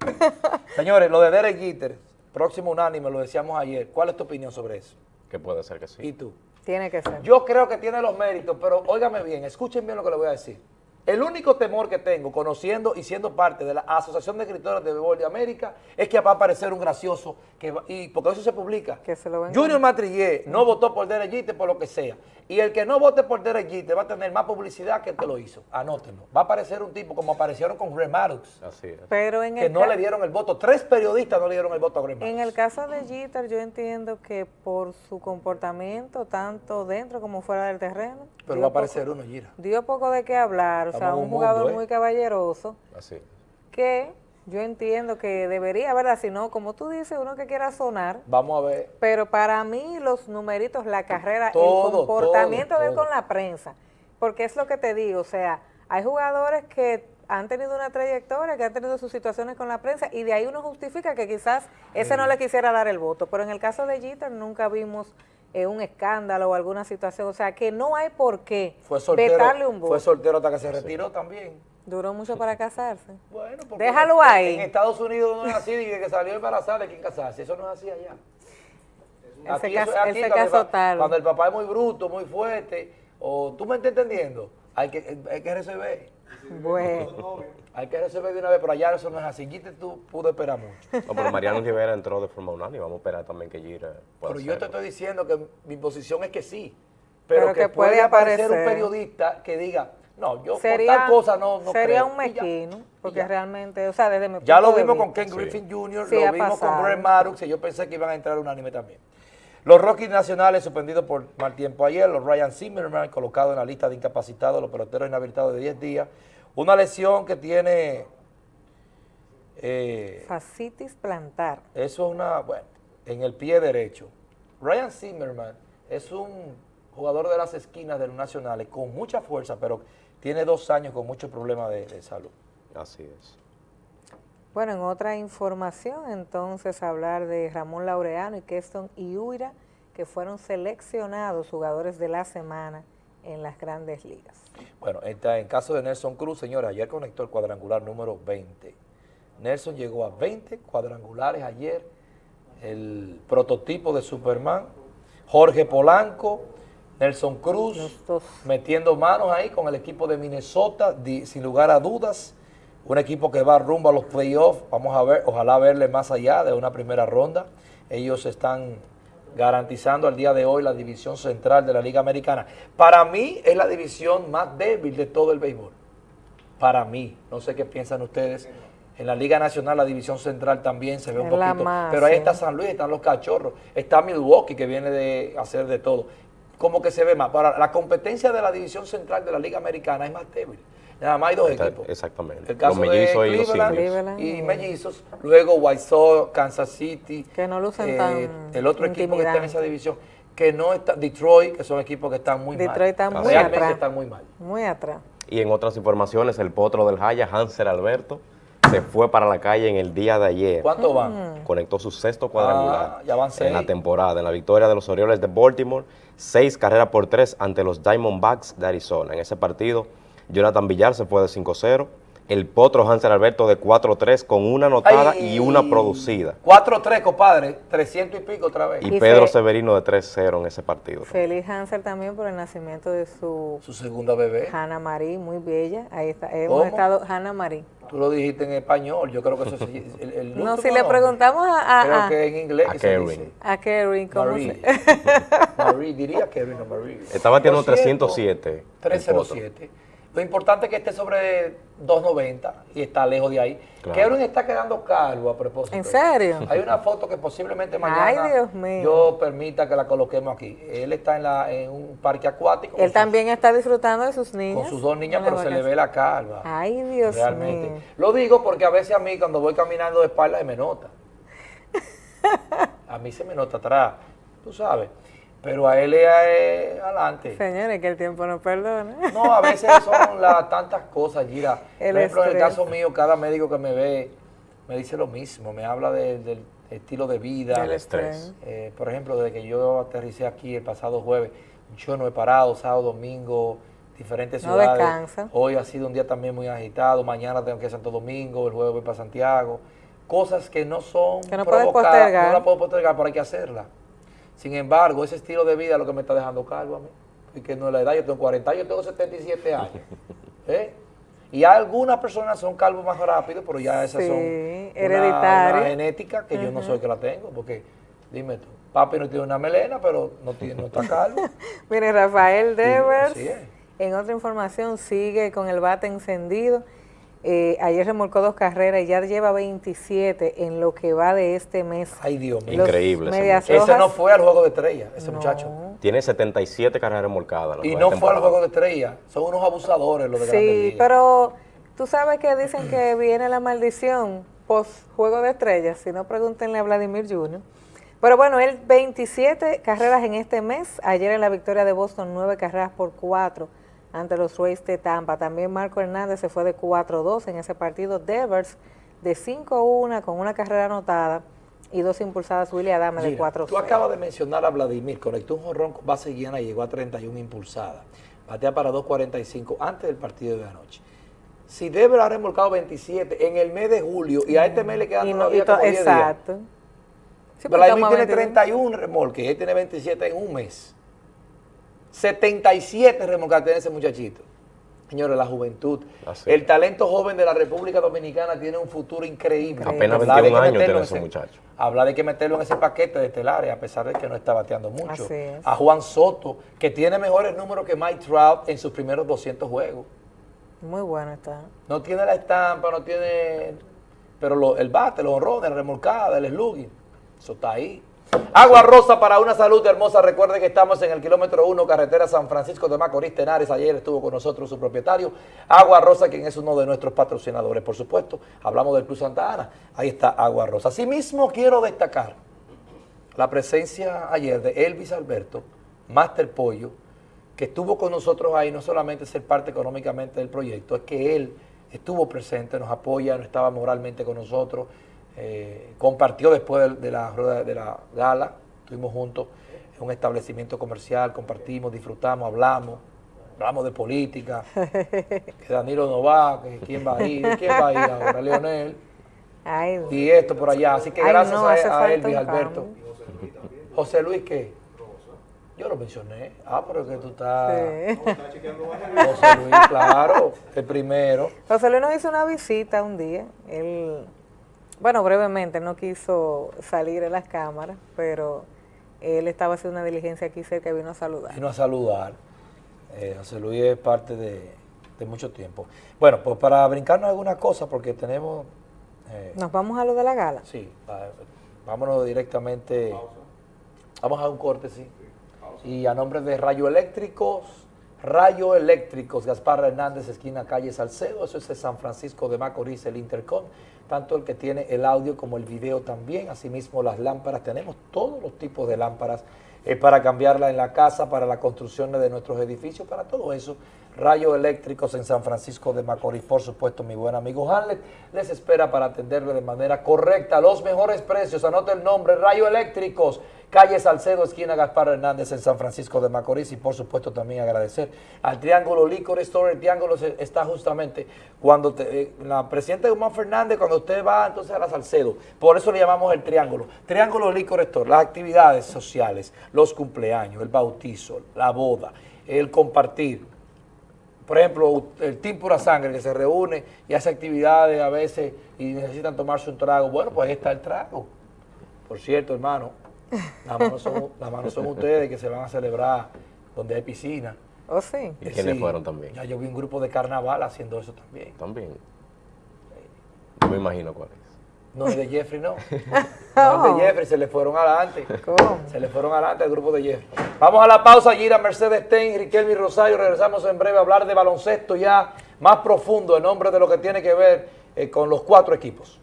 Señores, lo de Derek Jeter, próximo unánime, lo decíamos ayer. ¿Cuál es tu opinión sobre eso? Que puede ser que sí. ¿Y tú? Tiene que ser. Yo creo que tiene los méritos, pero óigame bien, escuchen bien lo que le voy a decir. El único temor que tengo, conociendo y siendo parte de la Asociación de Escritores de Béisbol de América, es que va a aparecer un gracioso, que va- y porque eso se publica. Que se lo. Junior Matrillé no votó por Derek Jeter por lo que sea. Y el que no vote por Derek Jeter va a tener más publicidad que el que lo hizo. Anótenlo. Va a aparecer un tipo como aparecieron con Greg Maddux, Así es. Pero en que el, no le dieron el voto. Tres periodistas no le dieron el voto a Greg Maddux. en el caso de Jeter, yo entiendo que por su comportamiento, tanto dentro como fuera del terreno, Pero va a aparecer poco- uno, Gira. dio poco de qué hablar, o sea, un jugador mundo, ¿eh? muy caballeroso, Así que yo entiendo que debería, ¿verdad? Si no, como tú dices, uno que quiera sonar, Vamos a ver. pero para mí los numeritos, la carrera, Todo, el comportamiento todo, de él todo. con la prensa, porque es lo que te digo, o sea, hay jugadores que han tenido una trayectoria, que han tenido sus situaciones con la prensa y de ahí uno justifica que quizás ese no le quisiera dar el voto, pero en el caso de Jeter nunca vimos eh, un escándalo o alguna situación, o sea, que no hay por qué Fue soltero, vetarle un voto. fue soltero hasta que se retiró también. Duró mucho para casarse. Bueno, porque Déjalo en- ahí. En Estados Unidos no es así, de que salió embarazada de quien casarse. Eso no es así allá. Él se Aquí él cuando casó tarde. Cuando el papá es muy bruto, muy fuerte, o tú me estás entendiendo, hay que, hay que resolver. Bueno, Hay que resolver de una vez, pero allá eso no es así. Gite tú pudo esperar mucho. No, pero Mariano Rivera entró de forma unánime. Vamos a esperar también que Gira pueda Pero yo te estoy diciendo que mi posición es que sí. Pero, Pero que, que puede, puede aparecer un periodista que diga, no, yo sería, por tal cosa no, no sería creo. un ya. mezquino, porque ya. realmente, o sea, desde mi Ya punto lo de vimos con. Ken Griffin Jr., Sí, lo vimos pasado. con Greg Maddux, y yo pensé que iban a entrar unánime también. Los Rockies Nacionales suspendidos por mal tiempo ayer, los Ryan Zimmerman colocados en la lista de incapacitados, los peloteros inhabilitados de 10 días. Una lesión que tiene, eh, Fascitis plantar. eso es una, bueno, en el pie derecho. Ryan Zimmerman es un jugador de las esquinas de los Nacionales con mucha fuerza, pero tiene dos años con muchos problemas de- de salud. Así es. Bueno, en otra información, entonces, hablar de Ramón Laureano y Keston Iuira, que fueron seleccionados jugadores de la semana en las grandes ligas. Bueno, está en caso de Nelson Cruz, señores, ayer conectó el cuadrangular número 20. Nelson llegó a 20 cuadrangulares ayer, el prototipo de Superman. Jorge Polanco, Nelson Cruz, metiendo manos ahí con el equipo de Minnesota, di- sin lugar a dudas. Un equipo que va rumbo a los playoffs, vamos a ver, ojalá verle más allá de una primera ronda. Ellos están garantizando al día de hoy la división central de la Liga Americana. Para mí es la división más débil de todo el béisbol. Para mí, no sé qué piensan ustedes. En la Liga Nacional la división central también se ve un Es poquito, más, pero ahí está San Luis, están los cachorros, está Milwaukee que viene de hacer de todo. Como que se ve más. Para la competencia de la división central de la Liga Americana es más débil. Nada más hay dos Está- equipos. exactamente. El caso Los mellizos de y los Cleveland y mellizos. Luego White Sox, Kansas City. Que no lucen eh, tan El otro equipo que está en esa división. Que no está, Detroit, que son equipos que están muy mal. Detroit está muy Realmente atrás. están muy mal. Muy atrás. Y en otras informaciones, el potro del Jaya, Hanser Alberto, se fue para la calle en el día de ayer. ¿Cuántos van? Conectó su sexto cuadrangular Ah, ya van seis. en la temporada, en la victoria de los Orioles de Baltimore, seis carreras por tres ante los Diamondbacks de Arizona. En ese partido, Jonathan Villar se fue de 5-0, el potro Hanser Alberto de 4-3 con una anotada Ay, y una producida. 4-3, compadre. 300 y pico otra vez. Y Y Pedro fe- Severino de 3-0 en ese partido. Feliz Hansel también por el nacimiento de su Su segunda bebé. Hannah Marie, muy bella. Ahí está. Hemos ¿Cómo? estado, Hannah Marie. Tú lo dijiste en español. Yo creo que eso es el, el No, si le preguntamos a, a, Creo a- que en inglés A Karen. dice. a Kerry, ¿cómo Marie. se- Marie, diría Kevin o Marie. Está cierto, 307. el 307. Lo importante es que esté sobre 290 y está lejos de ahí. Claro. Kevin está quedando calvo a propósito. ¿En serio? Hay una foto que posiblemente mañana Ay, Dios mío. yo permita que la coloquemos aquí. Él está en, la, en un parque acuático con Él sus- también está disfrutando de sus con niñas. sus dos niñas, pero se le ve la calva. Ay, Dios Realmente. mío. Lo digo porque a veces a mí cuando voy caminando de espalda se me nota. A mí se me nota atrás, tú sabes. Pero a él es adelante. Señores, que el tiempo no perdona. No, a veces son las tantas cosas, Gira. El Por ejemplo, en el caso mío, cada médico que me ve me dice lo mismo, me habla de- del estilo de vida. Del estrés. Eh, por ejemplo, desde que yo aterricé aquí el pasado jueves, yo no he parado, sábado, domingo, diferentes No ciudades. descansa. Hoy ha sido un día también muy agitado, mañana tengo que ir a Santo Domingo, el jueves voy para Santiago. cosas que no son Que no provocadas, no la puedo postergar, pero hay que hacerla. Sin embargo, ese estilo de vida es lo que me está dejando calvo a mí. Y que no es la edad, yo tengo 40 años, yo tengo 77 años. ¿Eh? Y algunas personas son calvos más rápido, pero ya esas Sí, son una- hereditario. una genética que yo no soy que la tengo, porque dime tú, papi no tiene una melena, pero no, tiene, no está calvo. Mire, Rafael Devers, en otra información, sigue con el bate encendido. Eh, ayer remolcó dos carreras y ya lleva 27 en lo que va de este mes. Ay, Dios mío. Increíble ese no fue al juego de estrella, ese no. muchacho. Tiene 77 carreras remolcadas. Y no fue al juego de estrella. Son unos abusadores los de Sí, pero tú sabes que dicen que viene la maldición post juego de estrellas, si no pregúntenle a Vladimir Jr. Pero bueno, él 27 carreras en este mes, ayer en la victoria de Boston 9 carreras por 4 ante los Rays de Tampa. También Marco Hernández se fue de 4-2 en ese partido. Devers de 5-1 con una carrera anotada y dos impulsadas. Willy Adame de Mira, 4 Tú acabas de mencionar a Vladimir, conectó un jorrón con base llena y llegó a 31 impulsadas. Batea para 2.45 antes del partido de anoche. Si Dever ha remolcado 27 en el mes de julio y a este mes le quedan Y no- y como 10 días. exacto. Sí, Vladimir tiene 22. 31 remolques y él tiene 27 en un mes. 77 remolcadas tiene ese muchachito. Señores, la juventud. Así el es. talento joven de la República Dominicana tiene un futuro increíble. Apenas Hablar de 21 que años meterlo tiene en ese muchacho. Hablar de que meterlo en ese paquete de estelares, a pesar de que no está bateando mucho. Así es. A Juan Soto, que tiene mejores números que Mike Trout en sus primeros 200 juegos. Muy bueno está. No tiene la estampa, no tiene... Pero lo- el bate, los honrones, la remolcada, el slugging, eso está ahí. Agua Rosa para una salud hermosa. Recuerde que estamos en el kilómetro 1, carretera San Francisco de Macorís, Tenares. Ayer estuvo con nosotros su propietario, Agua Rosa, quien es uno de nuestros patrocinadores. Por supuesto, hablamos del Club Santa Ana. Ahí está Agua Rosa. Asimismo, quiero destacar la presencia ayer de Elvis Alberto, Master Pollo, que estuvo con nosotros ahí, no solamente ser parte económicamente del proyecto, es que él estuvo presente, nos apoya, no estaba moralmente con nosotros, eh, compartió después de, la rueda de la gala, estuvimos juntos en un establecimiento comercial, compartimos, disfrutamos, hablamos, hablamos de política, que Danilo no va, que quién va a ir, quién va a ir ahora, Leonel, Ay, y esto por allá, así que Ay, gracias no, a- a, Elvis Alberto. José Luis, ¿qué? Yo lo mencioné. Ah, pero que tú estás... sí. José Luis, claro, el primero. José Luis nos hizo una visita un día. Él, bueno, brevemente, no quiso salir en las cámaras, pero él estaba haciendo una diligencia aquí cerca y vino a saludar. Vino a saludar. Eh, José Luis es parte de, de mucho tiempo. Bueno, pues para brincarnos alguna cosa, porque tenemos... eh, Nos vamos a lo de la gala. Sí, vámonos directamente. Vamos a un corte, sí. Y a nombre de Rayo Eléctricos, Rayo Eléctricos, Gaspar Hernández, esquina calle Salcedo, eso es de San Francisco de Macorís, el Intercom, tanto el que tiene el audio como el video también, asimismo las lámparas, tenemos todos los tipos de lámparas eh, para cambiarla en la casa, para la construcción de nuestros edificios, para todo eso. Rayo Eléctricos en San Francisco de Macorís, por supuesto, mi buen amigo Hamlet les espera para atenderle de manera correcta, los mejores precios, anote el nombre, Rayo Eléctricos, calle Salcedo, esquina Gaspar Hernández en San Francisco de Macorís. Y por supuesto también agradecer al Triángulo Licor Store, el Triángulo está justamente cuando eh, la presidenta Guzmán Fernández, cuando usted va entonces a la Salcedo, por eso le llamamos el Triángulo, Triángulo Licor Store, las actividades sociales, los cumpleaños, el bautizo, la boda, el compartir, por ejemplo, el Team Sangre que se reúne y hace actividades a veces y necesitan tomarse un trago. Bueno, pues ahí está el trago. Por cierto, hermano, las manos son, las manos son ustedes que se van a celebrar donde hay piscina. ¿Oh, sí? ¿Y quiénes fueron también? Ya yo vi un grupo de carnaval haciendo eso también. También. No me imagino cuál es. No es de Jeffrey, no. No es de Jeffrey, se le fueron adelante. ¿Cómo? Se le fueron adelante al grupo de Jeffrey. Vamos a la pausa, Gira Mercedes Ten, Riquelme y Rosario. Regresamos en breve a hablar de baloncesto ya más profundo en nombre de lo que tiene que ver eh, con los cuatro equipos.